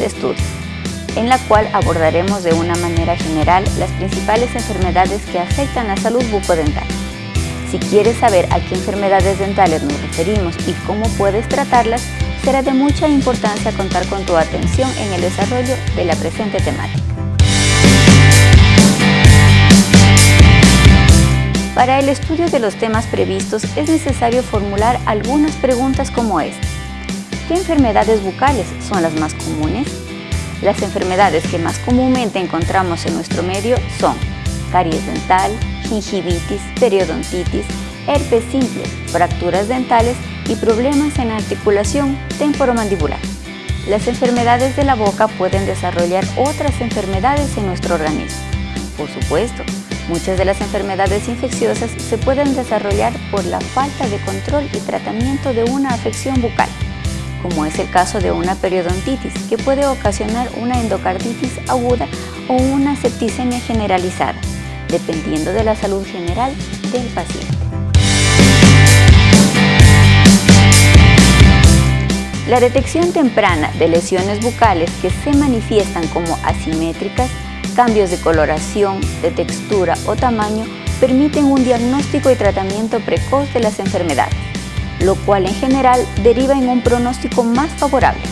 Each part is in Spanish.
estudio, en la cual abordaremos de una manera general las principales enfermedades que afectan la salud bucodental. Si quieres saber a qué enfermedades dentales nos referimos y cómo puedes tratarlas, será de mucha importancia contar con tu atención en el desarrollo de la presente temática. Para el estudio de los temas previstos es necesario formular algunas preguntas como esta. ¿Qué enfermedades bucales son las más comunes? Las enfermedades que más comúnmente encontramos en nuestro medio son caries dental, gingivitis, periodontitis, herpes simple, fracturas dentales y problemas en articulación temporomandibular. Las enfermedades de la boca pueden desarrollar otras enfermedades en nuestro organismo. Por supuesto, Muchas de las enfermedades infecciosas se pueden desarrollar por la falta de control y tratamiento de una afección bucal, como es el caso de una periodontitis, que puede ocasionar una endocarditis aguda o una septicemia generalizada, dependiendo de la salud general del paciente. La detección temprana de lesiones bucales que se manifiestan como asimétricas cambios de coloración, de textura o tamaño permiten un diagnóstico y tratamiento precoz de las enfermedades, lo cual en general deriva en un pronóstico más favorable.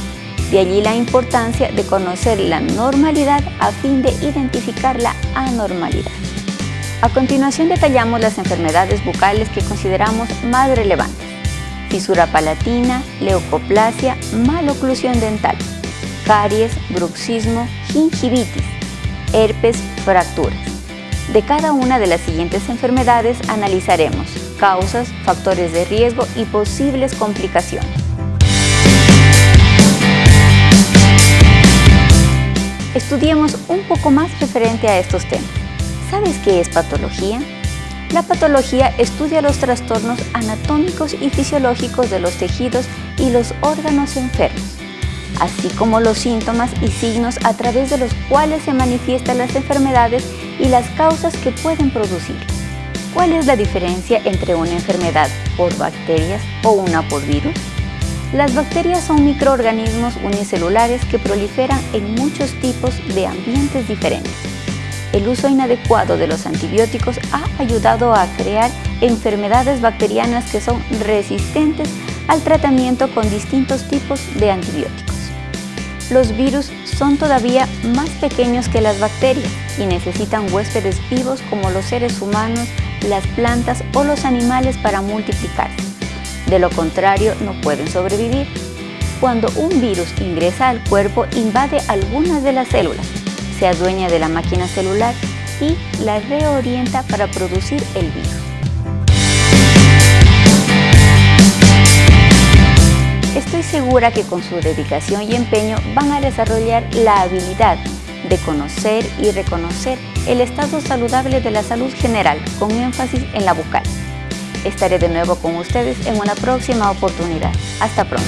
De allí la importancia de conocer la normalidad a fin de identificar la anormalidad. A continuación detallamos las enfermedades bucales que consideramos más relevantes. Fisura palatina, leucoplasia, maloclusión dental, caries, bruxismo, gingivitis, herpes, fracturas. De cada una de las siguientes enfermedades analizaremos causas, factores de riesgo y posibles complicaciones. Estudiemos un poco más referente a estos temas. ¿Sabes qué es patología? La patología estudia los trastornos anatómicos y fisiológicos de los tejidos y los órganos enfermos así como los síntomas y signos a través de los cuales se manifiestan las enfermedades y las causas que pueden producir. ¿Cuál es la diferencia entre una enfermedad por bacterias o una por virus? Las bacterias son microorganismos unicelulares que proliferan en muchos tipos de ambientes diferentes. El uso inadecuado de los antibióticos ha ayudado a crear enfermedades bacterianas que son resistentes al tratamiento con distintos tipos de antibióticos los virus son todavía más pequeños que las bacterias y necesitan huéspedes vivos como los seres humanos, las plantas o los animales para multiplicarse. De lo contrario, no pueden sobrevivir. Cuando un virus ingresa al cuerpo, invade algunas de las células, se adueña de la máquina celular y la reorienta para producir el virus. Estoy segura que con su dedicación y empeño van a desarrollar la habilidad de conocer y reconocer el estado saludable de la salud general con énfasis en la bucal. Estaré de nuevo con ustedes en una próxima oportunidad. Hasta pronto.